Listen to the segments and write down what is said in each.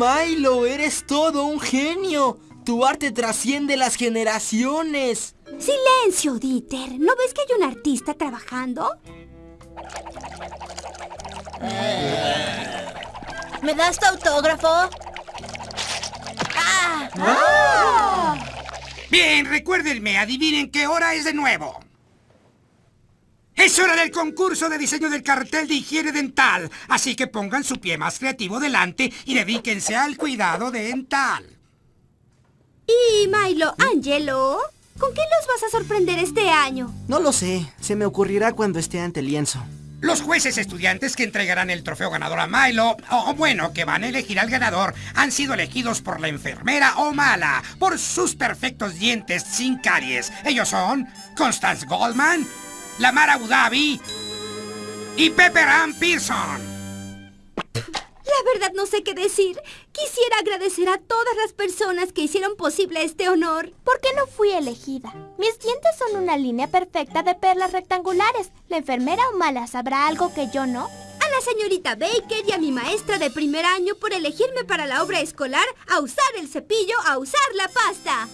Milo! ¡Eres todo un genio! Tu arte trasciende las generaciones. ¡Silencio, Dieter! ¿No ves que hay un artista trabajando? ¿Me das tu autógrafo? ¡Ah! Bien, recuérdenme, adivinen qué hora es de nuevo. Es hora del concurso de diseño del cartel de higiene dental, así que pongan su pie más creativo delante y dedíquense al cuidado dental. Y Milo, Angelo, ¿con qué los vas a sorprender este año? No lo sé. Se me ocurrirá cuando esté ante el lienzo. Los jueces estudiantes que entregarán el trofeo ganador a Milo, o bueno, que van a elegir al ganador, han sido elegidos por la enfermera o mala, por sus perfectos dientes sin caries. Ellos son Constance Goldman, Lamar Abu Dhabi y Pepper Ann Pearson. La verdad no sé qué decir. Quisiera agradecer a todas las personas que hicieron posible este honor. ¿Por qué no fui elegida? Mis dientes son una línea perfecta de perlas rectangulares. ¿La enfermera o mala sabrá algo que yo no? A la señorita Baker y a mi maestra de primer año por elegirme para la obra escolar a usar el cepillo, a usar la pasta.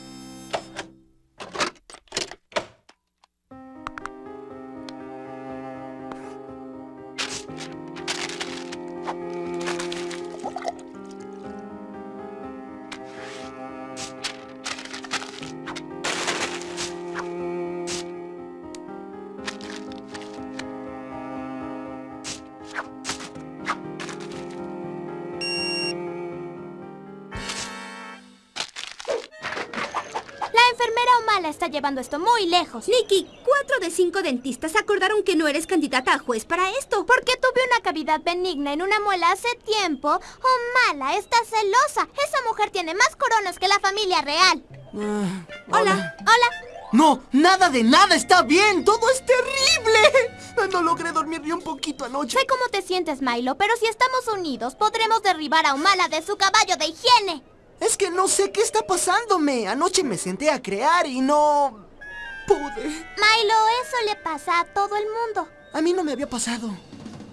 Mala está llevando esto muy lejos. Nicky, cuatro de cinco dentistas acordaron que no eres candidata a juez para esto. Porque tuve una cavidad benigna en una muela hace tiempo. Oh, mala, está celosa. Esa mujer tiene más coronas que la familia real. Ah, Hola. Hola. No, nada de nada está bien. Todo es terrible. No logré dormir ni un poquito anoche. Sé cómo te sientes, Milo, pero si estamos unidos, podremos derribar a Humala de su caballo de higiene. Es que no sé qué está pasándome. Anoche me senté a crear y no... pude. Milo, eso le pasa a todo el mundo. A mí no me había pasado.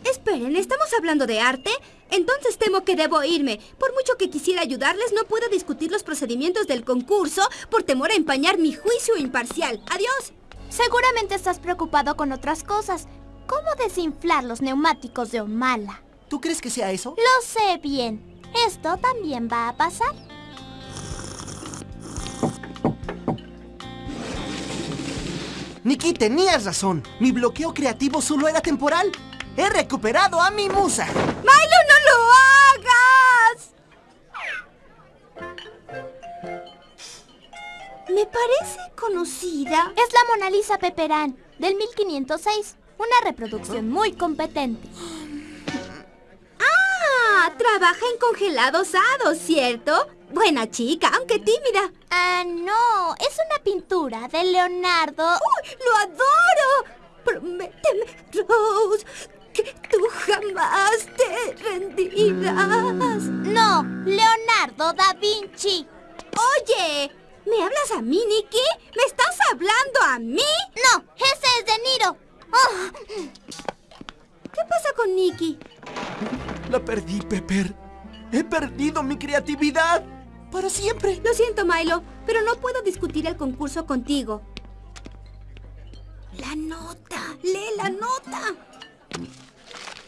Esperen, ¿estamos hablando de arte? Entonces temo que debo irme. Por mucho que quisiera ayudarles, no puedo discutir los procedimientos del concurso por temor a empañar mi juicio imparcial. Adiós. Seguramente estás preocupado con otras cosas. ¿Cómo desinflar los neumáticos de Humala? ¿Tú crees que sea eso? Lo sé bien. Esto también va a pasar. Nikki, tenías razón. Mi bloqueo creativo solo era temporal. He recuperado a mi musa. ¡Milo, no lo hagas! Me parece conocida. Es la Mona Lisa Pepperán, del 1506. Una reproducción muy competente. Ah, trabaja en congelados hados, ¿cierto? Buena chica, aunque tímida. Ah, no. Es una pintura de Leonardo. ¡Uy, lo adoro! Prométeme, Rose, que tú jamás te rendirás. No, Leonardo da Vinci. Oye, ¿me hablas a mí, Nicky? ¿Me estás hablando a mí? No, ese es De Niro. Oh, ¿Qué pasa con Nicky? La perdí, Pepper. He perdido mi creatividad. Para siempre. Lo siento, Milo, pero no puedo discutir el concurso contigo. La nota, lee la nota.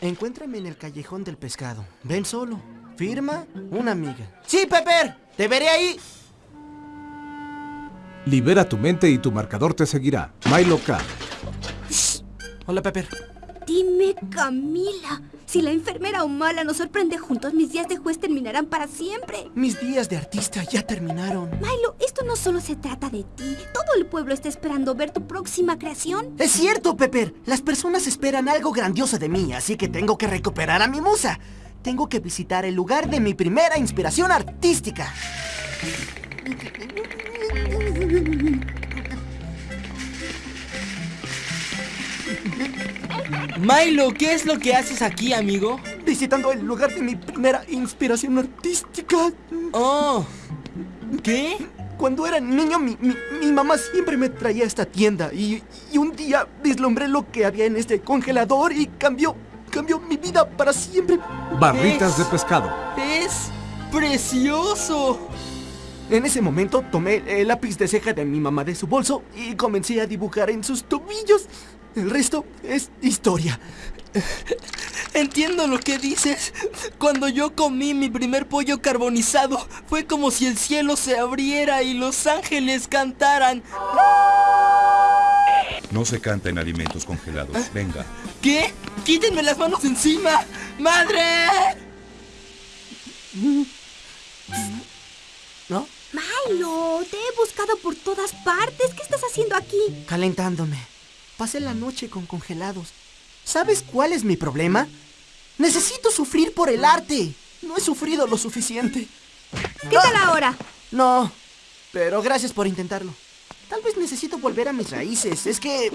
Encuéntrame en el callejón del pescado. Ven solo. Firma una amiga. Sí, Pepper. Te veré ahí. Libera tu mente y tu marcador te seguirá. Milo K. Hola, Pepper. Dime, Camila, si la enfermera o mala nos sorprende juntos, mis días de juez terminarán para siempre. Mis días de artista ya terminaron. Milo, esto no solo se trata de ti. Todo el pueblo está esperando ver tu próxima creación. Es cierto, Pepper. Las personas esperan algo grandioso de mí, así que tengo que recuperar a mi musa. Tengo que visitar el lugar de mi primera inspiración artística. Milo, ¿qué es lo que haces aquí, amigo? Visitando el lugar de mi primera inspiración artística. Oh, ¿qué? Cuando era niño, mi, mi- mi mamá siempre me traía a esta tienda y, y un día vislumbré lo que había en este congelador y cambió, cambió mi vida para siempre. Barritas de pescado. Es precioso. En ese momento tomé el lápiz de ceja de mi mamá de su bolso y comencé a dibujar en sus tobillos. El resto es historia. Entiendo lo que dices. Cuando yo comí mi primer pollo carbonizado, fue como si el cielo se abriera y los ángeles cantaran. No se canta en alimentos congelados. Venga. ¿Qué? ¡Quítenme las manos encima! ¡Madre! ¿No? Milo, te he buscado por todas partes. ¿Qué estás haciendo aquí? Calentándome. Pasé la noche con congelados. ¿Sabes cuál es mi problema? Necesito sufrir por el arte. No he sufrido lo suficiente. ¿Qué tal ahora? No, pero gracias por intentarlo. Tal vez necesito volver a mis raíces. Es que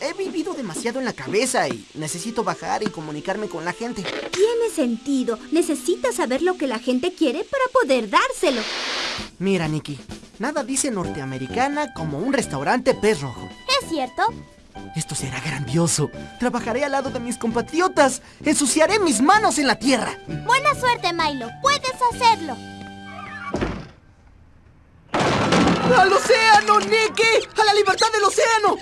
he vivido demasiado en la cabeza y necesito bajar y comunicarme con la gente. Tiene sentido. Necesitas saber lo que la gente quiere para poder dárselo. Mira, Nikki, nada dice norteamericana como un restaurante pez rojo. ¿Es cierto? Esto será grandioso. Trabajaré al lado de mis compatriotas. Ensuciaré mis manos en la tierra. Buena suerte, Milo. Puedes hacerlo. ¡Al océano, Nicky! ¡A la libertad del océano!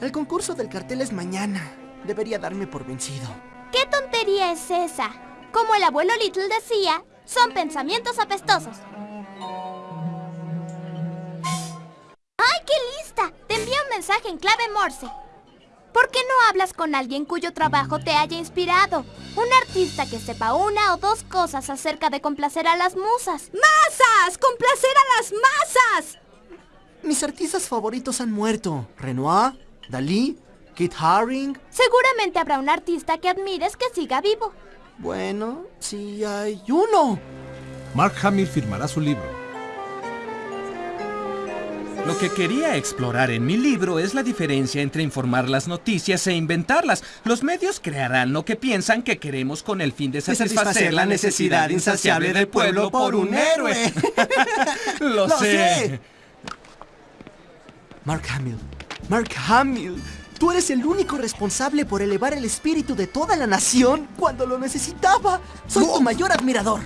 El concurso del cartel es mañana. Debería darme por vencido. ¿Qué tontería es esa? Como el abuelo Little decía, son pensamientos apestosos. En clave Morse. ¿Por qué no hablas con alguien cuyo trabajo te haya inspirado? Un artista que sepa una o dos cosas acerca de complacer a las musas. ¡Masas! ¡Complacer a las masas! Mis artistas favoritos han muerto. Renoir, Dalí, Kit Haring. Seguramente habrá un artista que admires que siga vivo. Bueno, sí hay uno. Mark Hamill firmará su libro. Lo que quería explorar en mi libro es la diferencia entre informar las noticias e inventarlas. Los medios crearán lo que piensan que queremos con el fin de satisfacer la necesidad insaciable del pueblo por un héroe. Lo Lo sé. sé. Mark Hamill. Mark Hamill. Tú eres el único responsable por elevar el espíritu de toda la nación cuando lo necesitaba. Soy tu mayor admirador.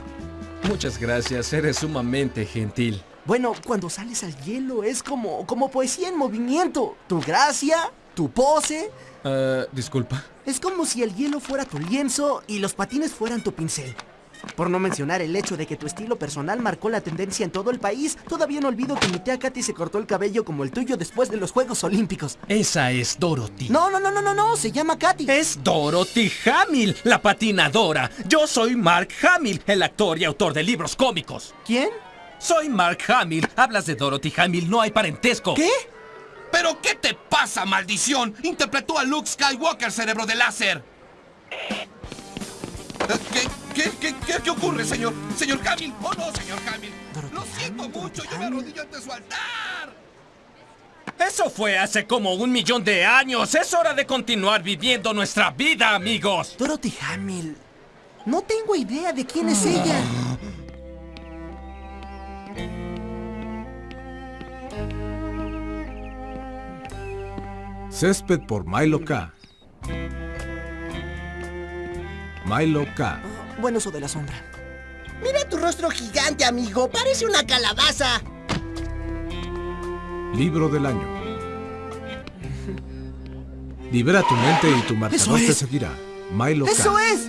Muchas gracias, eres sumamente gentil. Bueno, cuando sales al hielo es como, como poesía en movimiento. Tu gracia, tu pose. Ah, disculpa. Es como si el hielo fuera tu lienzo y los patines fueran tu pincel. Por no mencionar el hecho de que tu estilo personal marcó la tendencia en todo el país, todavía no olvido que mi tía Katy se cortó el cabello como el tuyo después de los Juegos Olímpicos. Esa es Dorothy. No, no, no, no, no, no, se llama Katy. Es Dorothy Hamill, la patinadora. Yo soy Mark Hamill, el actor y autor de libros cómicos. ¿Quién? Soy Mark Hamill. Hablas de Dorothy Hamill, no hay parentesco. ¿Qué? ¿Pero qué te pasa, maldición? Interpretó a Luke Skywalker, cerebro de láser. Eh, ¿Qué, qué, qué, qué, qué ocurre, señor? Señor Hamill. Oh, no, señor Hamill. Dorothy Lo siento Hamill, mucho, Dorothy yo me arrodillo ante su altar. Eso fue hace como un millón de años. Es hora de continuar viviendo nuestra vida, amigos. Dorothy Hamill. No tengo idea de quién es ella. Césped por Milo K. Milo K. Bueno, eso de la sombra. Mira tu rostro gigante, amigo. Parece una calabaza. Libro del año. Libera tu mente y tu marcador te seguirá. Milo K. ¡Eso es!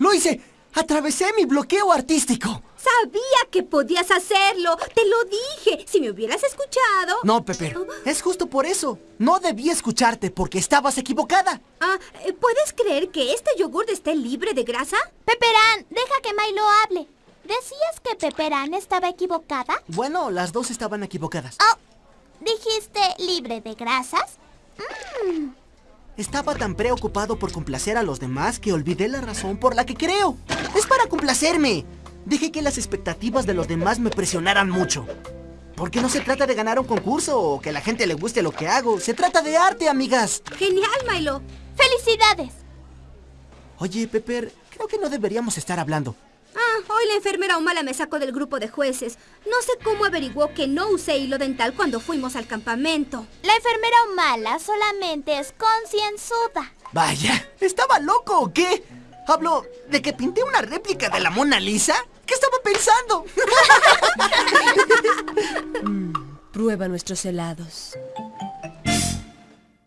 ¡Lo hice! ¡Atravesé mi bloqueo artístico! Sabía que podías hacerlo. Te lo dije. Si me hubieras escuchado. No, Pepper. Es justo por eso. No debí escucharte porque estabas equivocada. Ah, eh, ¿puedes creer que este yogur esté libre de grasa? Peperán, deja que Milo hable. ¿Decías que Peperán estaba equivocada? Bueno, las dos estaban equivocadas. Oh, ¿dijiste libre de grasas? Estaba tan preocupado por complacer a los demás que olvidé la razón por la que creo. Es para complacerme. Dejé que las expectativas de los demás me presionaran mucho. Porque no se trata de ganar un concurso o que a la gente le guste lo que hago. Se trata de arte, amigas. Genial, Milo. ¡Felicidades! Oye, Pepper, creo que no deberíamos estar hablando. Ah, hoy la enfermera Humala me sacó del grupo de jueces. No sé cómo averiguó que no usé hilo dental cuando fuimos al campamento. La enfermera Humala solamente es concienzuda. Vaya, ¿estaba loco o qué? ¿Hablo de que pinté una réplica de la Mona Lisa? ¿Qué estaba pensando? Prueba nuestros helados.